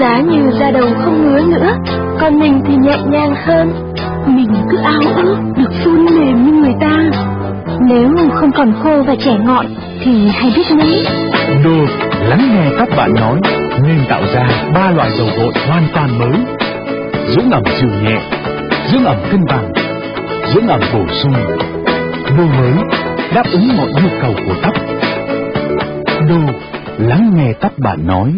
Giá như da đầu không ngứa nữa, còn mình thì nhẹ nhàng hơn. Mình cứ ao ước được phun mềm như người ta. Nếu không còn khô và trẻ ngọn thì hay biết mấy. Đồ lắng nghe các bạn nói nên tạo ra ba loại dầu gội hoàn toàn mới. Dưỡng ẩm dịu nhẹ, dưỡng ẩm cân bằng, dưỡng ẩm bổ sung. Đồ mới đáp ứng mọi nhu cầu của tóc. Đồ lắng nghe các bạn nói.